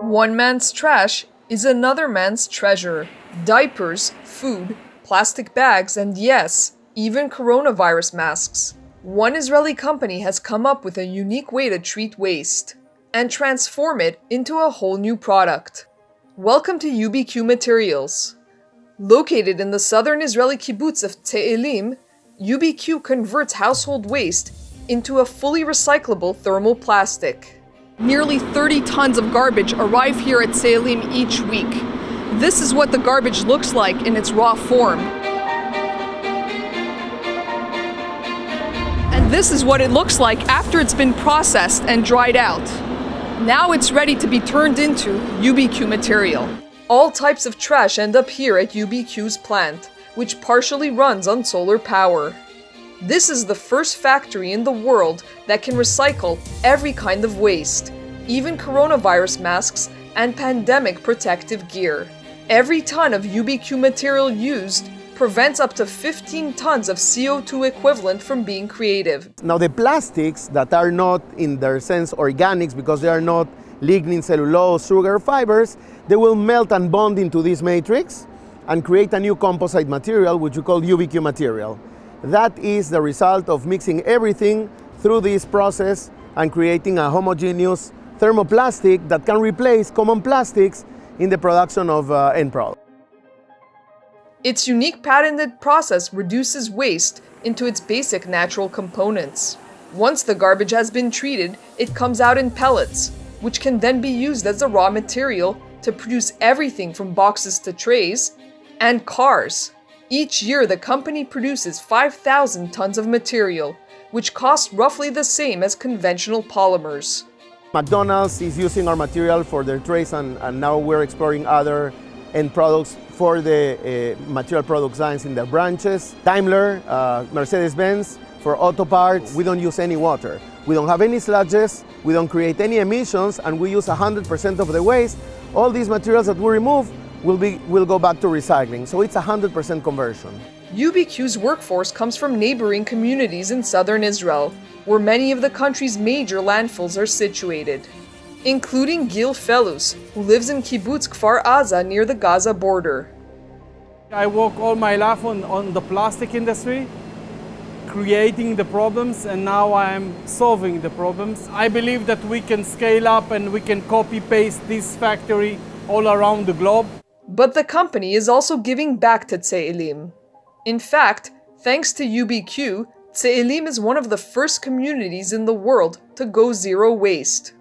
One man's trash is another man's treasure. Diapers, food, plastic bags, and yes, even coronavirus masks. One Israeli company has come up with a unique way to treat waste and transform it into a whole new product. Welcome to UBQ Materials. Located in the southern Israeli kibbutz of Tze'elim, UBQ converts household waste into a fully recyclable thermal plastic. Nearly 30 tons of garbage arrive here at Tze'elim each week. This is what the garbage looks like in its raw form. And this is what it looks like after it's been processed and dried out. Now it's ready to be turned into UBQ material. All types of trash end up here at UBQ's plant, which partially runs on solar power. This is the first factory in the world that can recycle every kind of waste, even coronavirus masks and pandemic protective gear. Every ton of UBQ material used prevents up to 15 tons of CO2 equivalent from being created. Now the plastics that are not in their sense organics because they are not lignin, cellulose, sugar fibers, they will melt and bond into this matrix and create a new composite material which we call UBQ material. That is the result of mixing everything through this process and creating a homogeneous thermoplastic that can replace common plastics in the production of uh, end product. Its unique patented process reduces waste into its basic natural components. Once the garbage has been treated, it comes out in pellets, which can then be used as a raw material to produce everything from boxes to trays and cars. Each year, the company produces 5,000 tons of material, which costs roughly the same as conventional polymers. McDonald's is using our material for their trays, and, and now we're exploring other end products for the uh, material product lines in their branches. Daimler, uh, Mercedes-Benz, for auto parts, we don't use any water. We don't have any sludges, we don't create any emissions, and we use 100% of the waste. All these materials that we remove will, be, will go back to recycling. So it's 100% conversion. UBQ's workforce comes from neighboring communities in southern Israel, where many of the country's major landfills are situated, including Gil Felus, who lives in kibbutz Kfar Aza near the Gaza border. I work all my life on, on the plastic industry, creating the problems, and now I'm solving the problems. I believe that we can scale up and we can copy-paste this factory all around the globe. But the company is also giving back to Tze'elim. In fact, thanks to UBQ, Tze'elim is one of the first communities in the world to go zero waste.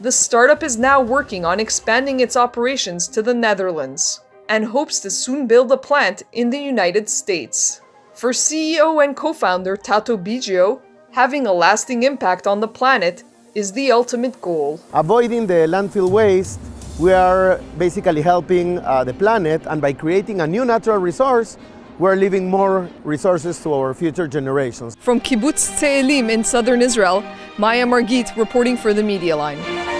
The startup is now working on expanding its operations to the Netherlands and hopes to soon build a plant in the United States. For CEO and co-founder Tato Bigio, having a lasting impact on the planet is the ultimate goal. Avoiding the landfill waste we are basically helping uh, the planet, and by creating a new natural resource, we're leaving more resources to our future generations. From Kibbutz Tze'elim in southern Israel, Maya Margit reporting for the Media Line.